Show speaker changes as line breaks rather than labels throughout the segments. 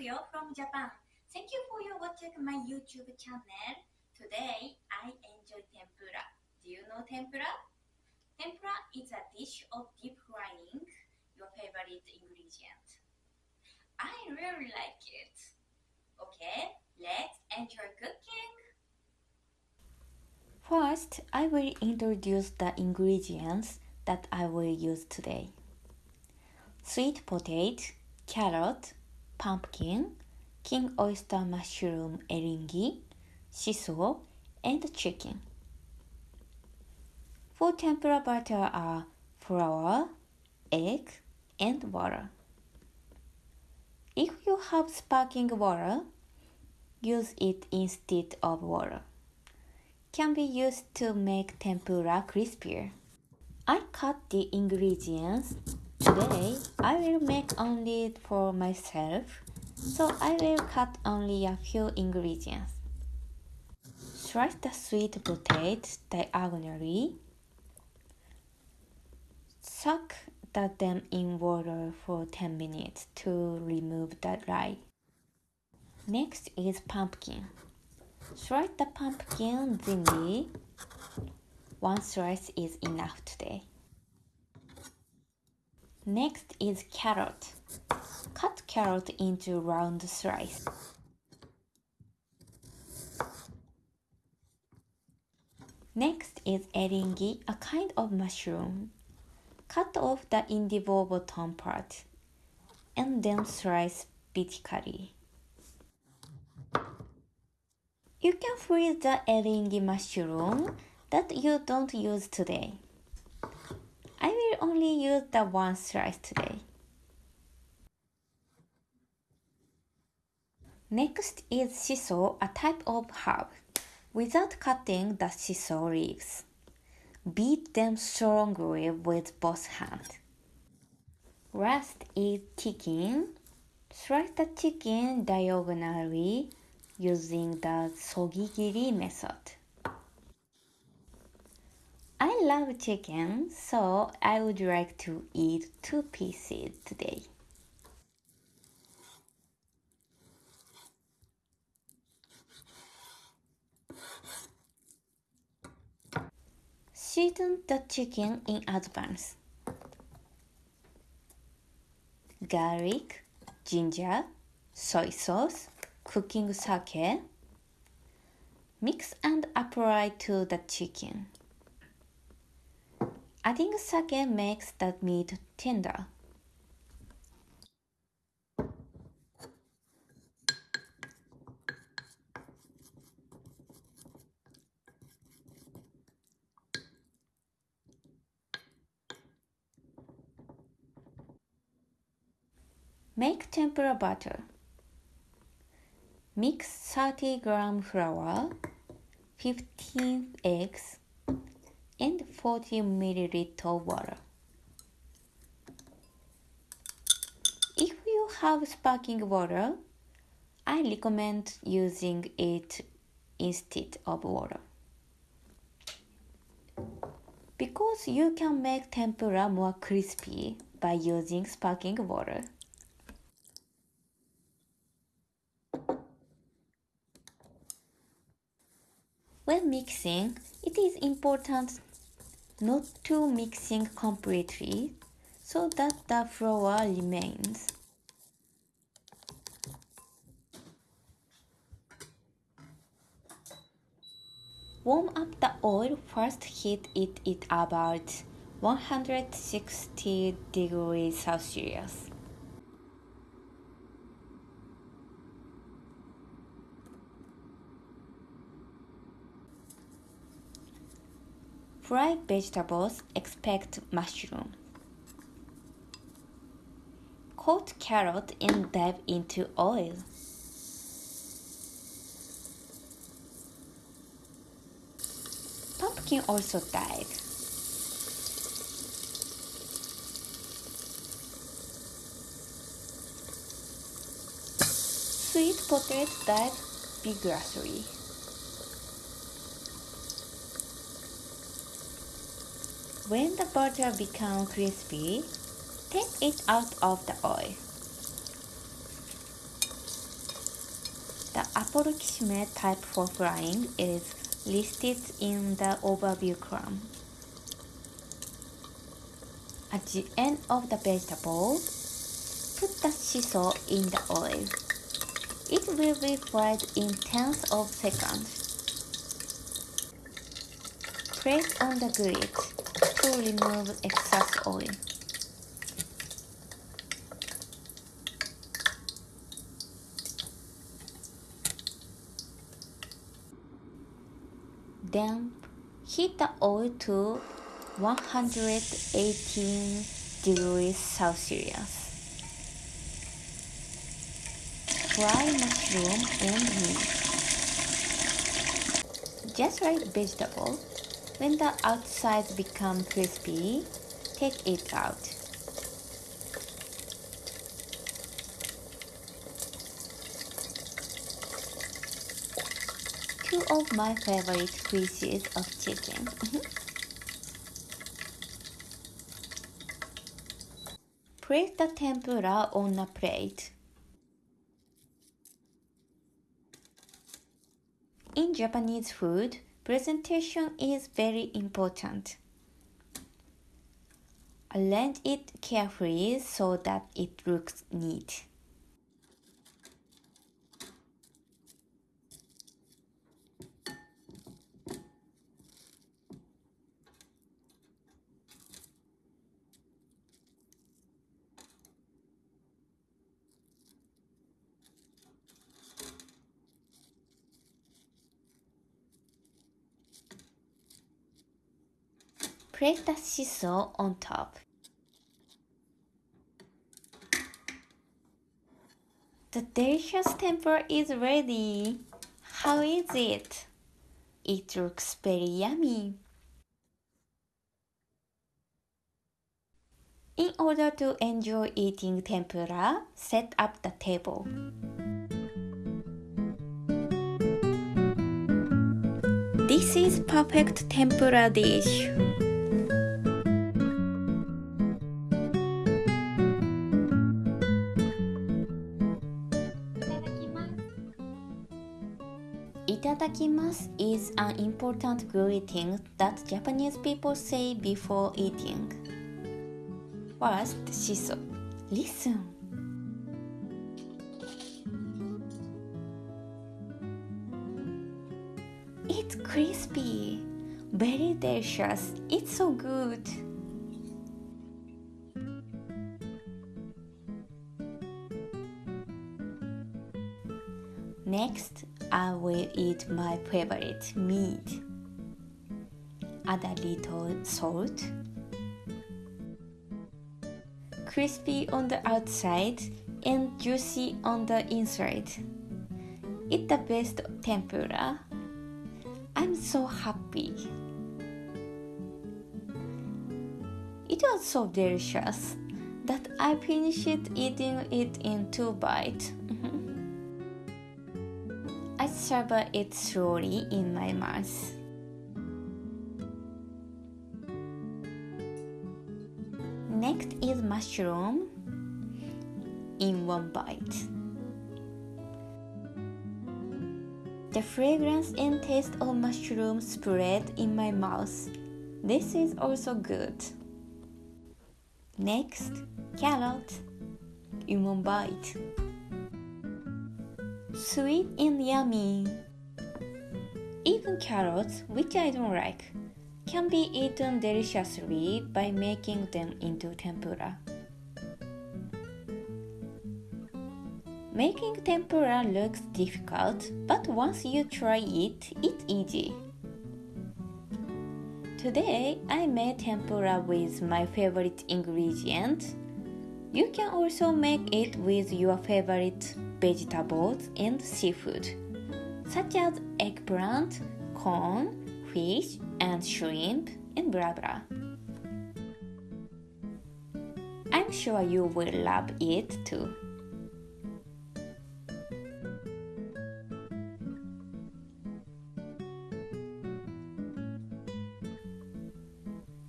I'm from Japan. Thank you for your watching my YouTube channel. Today, I enjoy tempura. Do you know tempura? Tempura is a dish of deep frying your favorite ingredient. I really like it. Okay, let's enjoy cooking.
First, I will introduce the ingredients that I will use today. Sweet potato, carrot, pumpkin, king oyster mushroom eringi, shiso, and chicken. For tempura batter are flour, egg, and water. If you have sparkling water, use it instead of water. Can be used to make tempura crispier. I cut the ingredients. Today, I will make only for myself, so I will cut only a few ingredients. Slice the sweet potatoes diagonally. Soak them in water for 10 minutes to remove the dye. Next is pumpkin. Slice the pumpkin thinly. One slice is enough today. Next is carrot. Cut carrot into round slice. Next is eringi, a kind of mushroom. Cut off the individual bottom part and then slice vertically. You can freeze the eringi mushroom that you don't use today. Only use the one slice today. Next is shiso, a type of herb without cutting the shiso leaves. Beat them strongly with both hands. Last is chicken. Slice the chicken diagonally using the sogigiri method. I love chicken, so I would like to eat two pieces today. Season the chicken in advance. Garlic, ginger, soy sauce, cooking sake. Mix and apply to the chicken. Adding sake makes the meat tender. Make tempura batter. Mix 30 gram flour, 15 eggs, and 40 milliliter water. If you have sparkling water, I recommend using it instead of water. Because you can make tempura more crispy by using sparkling water. When mixing, it is important not to mixing completely so that the flour remains. Warm up the oil, first heat it at about 160 degrees Celsius. Fry vegetables, expect mushroom. Coat carrot and dive into oil. Pumpkin also dive. Sweet potato dive vigorously. When the butter becomes crispy, take it out of the oil. The approximate type for frying is listed in the overview column. At the end of the vegetable, put the shiso in the oil. It will be fried in tenths of seconds. Place on the grid to remove excess oil. Then heat the oil to 118 degrees Celsius. Fry mushroom and meat. Just like vegetable, when the outside become crispy, take it out. Two of my favorite pieces of chicken. Mm-hmm. Place the tempura on a plate. In Japanese food, presentation is very important. Arrange it carefully so that it looks neat. Place the shiso on top. The delicious tempura is ready. How is it? It looks very yummy. In order to enjoy eating tempura, set up the table. This is perfect tempura dish. Itadakimasu is an important greeting that Japanese people say before eating. First, shiso. Listen. It's crispy, very delicious. It's so good. Next, I will eat my favorite meat. Add a little salt. Crispy on the outside and juicy on the inside. It's the best tempura. I'm so happy. It was so delicious that I finished eating it in two bites. Savor it slowly in my mouth. Next is mushroom in one bite. The fragrance and taste of mushroom spread in my mouth. This is also good. Next, carrot in one bite. Sweet and yummy. Even carrots, which I don't like, can be eaten deliciously by making them into tempura. Making tempura looks difficult, but once you try it, it's easy. Today, I made tempura with my favorite ingredient. You can also make it with your favorite vegetables and seafood, such as eggplant, corn, fish, and shrimp, and blah blah. I'm sure you will love it too.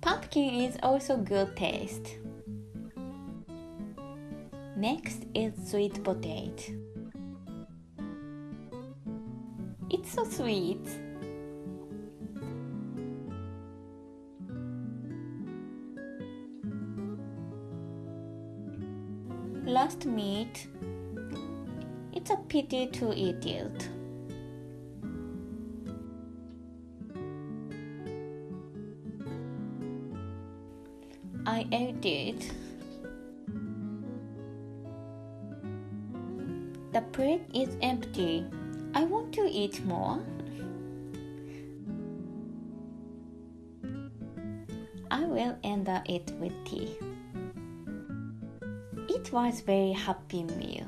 Pumpkin is also good taste. Next is sweet potato. It's so sweet. Last meat. It's a pity to eat it. I ate it. Plate is empty. I want to eat more. I will end it with tea. It was very happy meal.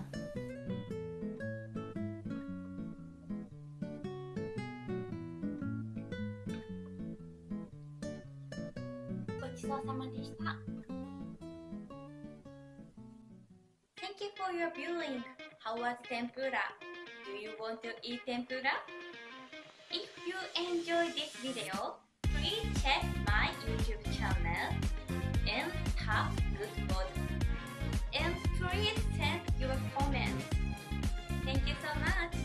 Tempura? Do you want to eat tempura? If you enjoy this video, please check my YouTube channel and tap good button. And please send your comments. Thank you so much.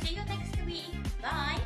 See you next week. Bye.